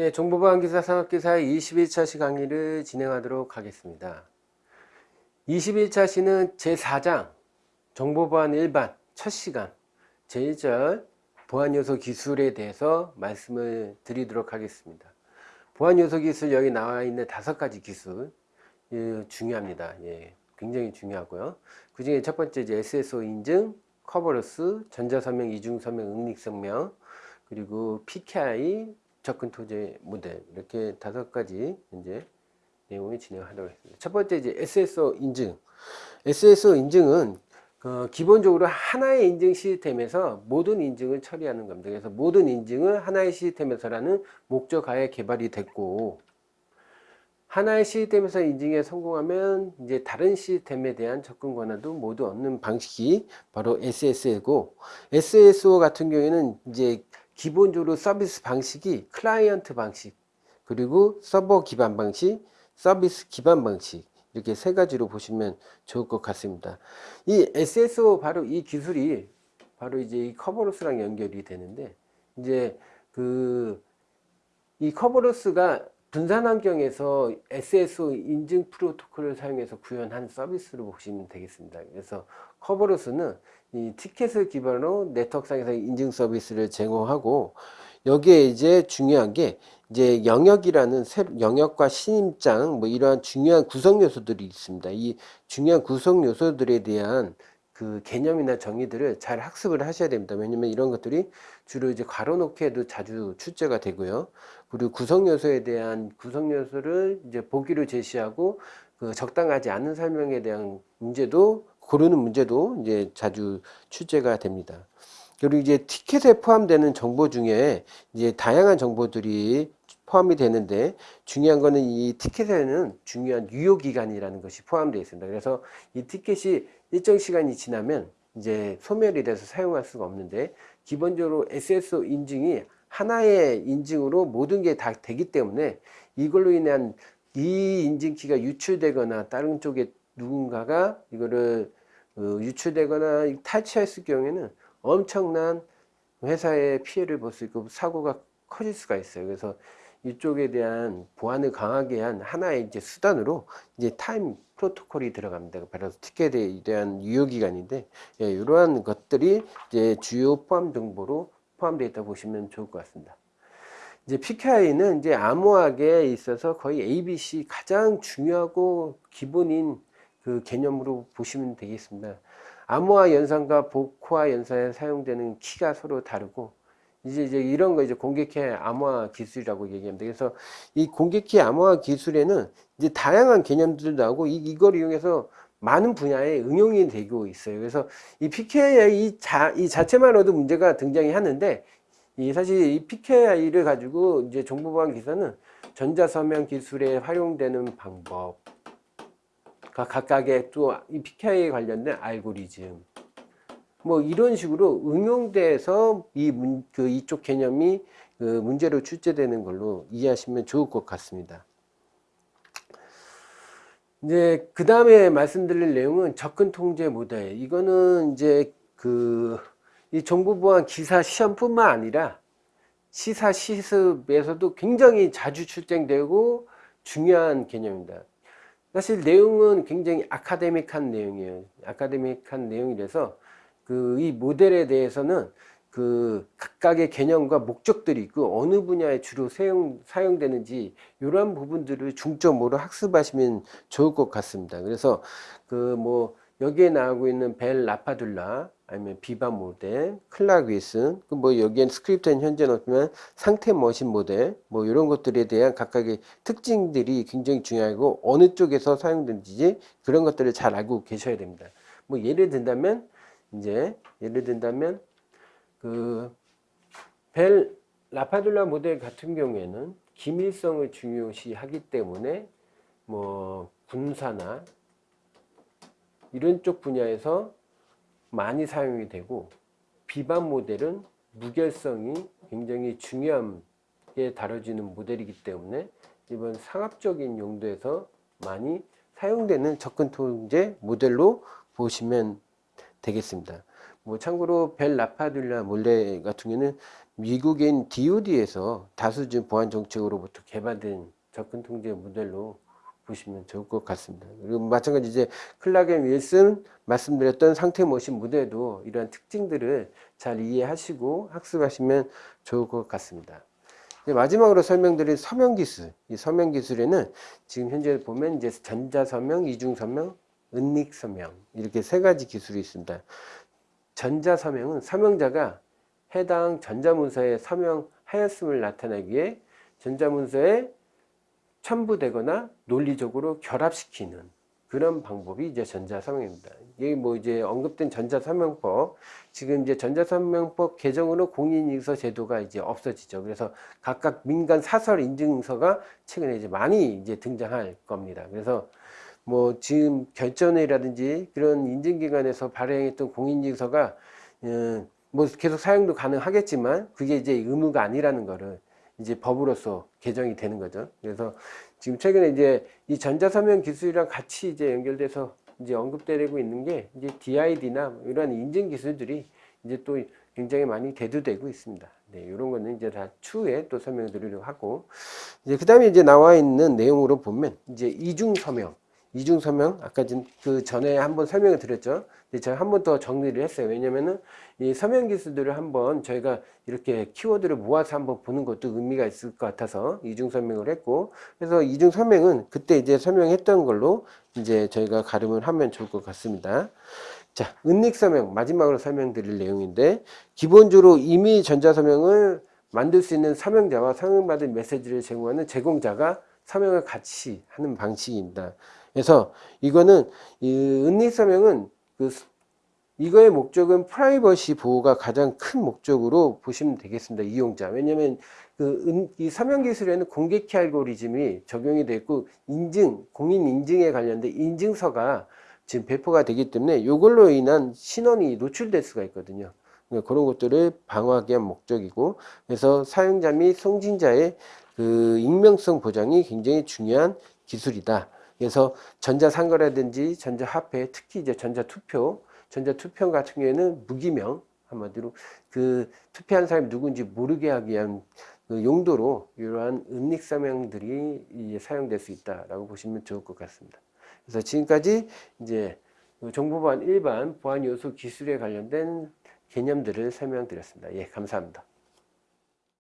네, 정보보안기사 산업기사 21차 시 강의를 진행하도록 하겠습니다. 21차 시는 제4장 정보보안 일반 첫 시간 제1절 보안요소 기술에 대해서 말씀을 드리도록 하겠습니다. 보안요소 기술 여기 나와 있는 다섯 가지 기술 예, 중요합니다. 예, 굉장히 중요하고요. 그 중에 첫 번째 이제 SSO 인증, 커버러스, 전자서명, 이중서명, 응립서명, 그리고 PKI, 접근 토제 모델 이렇게 다섯 가지 이제 내용을 진행하도록 하겠습니다. 첫 번째 이제 SSO 인증. SSO 인증은 어, 기본적으로 하나의 인증 시스템에서 모든 인증을 처리하는 겁니다. 그래서 모든 인증을 하나의 시스템에서라는 목적하에 개발이 됐고 하나의 시스템에서 인증에 성공하면 이제 다른 시스템에 대한 접근 권한도 모두 얻는 방식이 바로 SSO고 SSO 같은 경우에는 이제 기본적으로 서비스 방식이 클라이언트 방식 그리고 서버 기반 방식 서비스 기반 방식 이렇게 세 가지로 보시면 좋을 것 같습니다. 이 SSO 바로 이 기술이 바로 이제 이 Kerberos랑 연결이 되는데 이제 그 이 Kerberos가 분산 환경에서 SSO 인증 프로토콜을 사용해서 구현한 서비스로 보시면 되겠습니다. 그래서 커버로스는 이 티켓을 기반으로 네트워크상에서 인증 서비스를 제공하고 여기에 이제 중요한 게 이제 영역이라는 영역과 신임장 뭐 이러한 중요한 구성 요소들이 있습니다. 이 중요한 구성 요소들에 대한 그 개념이나 정의들을 잘 학습을 하셔야 됩니다. 왜냐면 이런 것들이 주로 이제 괄호놓기에도 자주 출제가 되고요. 그리고 구성 요소에 대한 구성 요소를 이제 보기로 제시하고 그 적당하지 않은 설명에 대한 문제도 고르는 문제도 이제 자주 출제가 됩니다. 그리고 이제 티켓에 포함되는 정보 중에 이제 다양한 정보들이 포함이 되는데 중요한 거는 이 티켓에는 중요한 유효기간이라는 것이 포함되어 있습니다. 그래서 이 티켓이 일정 시간이 지나면 이제 소멸이 돼서 사용할 수가 없는데 기본적으로 SSO 인증이 하나의 인증으로 모든 게 다 되기 때문에 이걸로 인한 이 인증키가 유출되거나 다른 쪽에 누군가가 이거를 어, 유출되거나 탈취했을 경우에는 엄청난 회사의 피해를 볼 수 있고 사고가 커질 수가 있어요. 그래서 이쪽에 대한 보안을 강하게 한 하나의 이제 수단으로 이제 타임 프로토콜이 들어갑니다. 바로 티켓에 대한 유효기간인데, 예, 이러한 것들이 이제 주요 포함 정보로 포함되어 있다 보시면 좋을 것 같습니다. 이제 PKI는 이제 암호학에 있어서 거의 ABC 가장 중요하고 기본인 그 개념으로 보시면 되겠습니다. 암호화 연산과 복호화 연산에 사용되는 키가 서로 다르고 이제 이제 이런 거 이제 공격해 암호화 기술이라고 얘기합니다. 그래서 이 공격해 암호화 기술에는 이제 다양한 개념들 나오고 이, 이걸 이용해서 많은 분야에 응용이 되고 있어요. 그래서 이 PKI 이, 자, 이 자체만으로도 문제가 등장이 하는데 이 사실 이 PKI를 가지고 이제 정보보안 기사는 전자서명 기술에 활용되는 방법, 각각의 또이 PKI에 관련된 알고리즘, 뭐 이런 식으로 응용돼서 이 문, 그 이쪽 개념이 그 문제로 출제되는 걸로 이해하시면 좋을 것 같습니다. 이제 그 다음에 말씀드릴 내용은 접근 통제 모델. 이거는 이제 그 이 정보보안 기사 시험뿐만 아니라 시사 시습에서도 굉장히 자주 출제되고 중요한 개념입니다. 사실 내용은 굉장히 아카데믹한 내용이에요. 아카데믹한 내용이라서 그 이 모델에 대해서는 그 각각의 개념과 목적들이 있고 어느 분야에 주로 사용, 사용되는지 이러한 부분들을 중점으로 학습하시면 좋을 것 같습니다. 그래서 그 뭐 여기에 나오고 있는 Bell-LaPadula 아니면 Biba 모델, Clark-Wilson, 그뭐 여기엔 스크립트는 현재 넣지만 상태 머신 모델, 뭐 이런 것들에 대한 각각의 특징들이 굉장히 중요하고 어느 쪽에서 사용되는지 그런 것들을 잘 알고 계셔야 됩니다. 뭐 예를 든다면 이제 예를 든다면 그 벨 라파둘라 모델 같은 경우에는 기밀성을 중요시하기 때문에 뭐 군사나 이런 쪽 분야에서 많이 사용이 되고 비반 모델은 무결성이 굉장히 중요하게 다뤄지는 모델이기 때문에 이번 상업적인 용도에서 많이 사용되는 접근 통제 모델로 보시면 되겠습니다. 뭐 참고로 벨 라파둘라 몰레 같은 경우는 미국인 DOD에서 다수준 보안 정책으로부터 개발된 접근 통제 모델로 보시면 좋을 것 같습니다. 그리고 마찬가지 이제 클라겐 윌슨 말씀드렸던 상태 모신 무대도 이러한 특징들을 잘 이해하시고 학습하시면 좋을 것 같습니다. 마지막으로 설명드릴 서명 기술. 이 서명 기술에는 지금 현재 보면 이제 전자 서명, 이중 서명, 은닉 서명 이렇게 세 가지 기술이 있습니다. 전자 서명은 서명자가 해당 전자문서에 서명하였음을 나타내기 위해 전자문서에 첨부되거나 논리적으로 결합시키는 그런 방법이 이제 전자서명입니다. 이게 뭐 이제 언급된 전자서명법, 지금 이제 전자서명법 개정으로 공인인증서 제도가 이제 없어지죠. 그래서 각각 민간 사설 인증서가 최근에 이제 많이 이제 등장할 겁니다. 그래서 뭐 지금 결전회라든지 그런 인증기관에서 발행했던 공인인증서가 음, 뭐 계속 사용도 가능하겠지만 그게 이제 의무가 아니라는 거를 이제 법으로서 개정이 되는 거죠. 그래서 지금 최근에 이제 이 전자서명 기술이랑 같이 이제 연결돼서 이제 언급되고 있는 게 이제 DID나 이런 인증 기술들이 이제 또 굉장히 많이 대두되고 있습니다. 네, 이런 거는 이제 다 추후에 또 설명드리려고 하고 이제 그다음에 이제 나와 있는 내용으로 보면 이제 이중 서명 이중 서명 아까 그 전에 한번 설명을 드렸죠. 제가 한 번 더 정리를 했어요. 왜냐면은 이 서명 기술들을 한번 저희가 이렇게 키워드를 모아서 한번 보는 것도 의미가 있을 것 같아서 이중 설명을 했고 그래서 이중 설명은 그때 이제 설명했던 걸로 이제 저희가 가름을 하면 좋을 것 같습니다. 자, 은닉 서명 마지막으로 설명드릴 내용인데 기본적으로 이미 전자 서명을 만들 수 있는 서명자와 서명받은 메시지를 제공하는 제공자가 서명을 같이 하는 방식입니다. 그래서 이거는 이 은닉 서명은 그 이거의 목적은 프라이버시 보호가 가장 큰 목적으로 보시면 되겠습니다. 이용자. 왜냐하면 그이 서명 기술에는 공개 키 알고리즘이 적용이 되고 인증, 공인 인증에 관련된 인증서가 지금 배포가 되기 때문에 이걸로 인한 신원이 노출될 수가 있거든요. 그러니까 그런 것들을 방어하기 위한 목적이고 그래서 사용자 및 송진자의 그 익명성 보장이 굉장히 중요한 기술이다. 그래서 전자상거라든지 전자화폐, 특히 이제 전자투표, 전자투표 같은 경우에는 무기명, 한마디로 그 투표한 사람이 누군지 모르게 하기 위한 그 용도로 이러한 은닉서명들이 사용될 수 있다라고 보시면 좋을 것 같습니다. 그래서 지금까지 이제 그 정보보안 일반 보안 요소 기술에 관련된 개념들을 설명드렸습니다. 예, 감사합니다.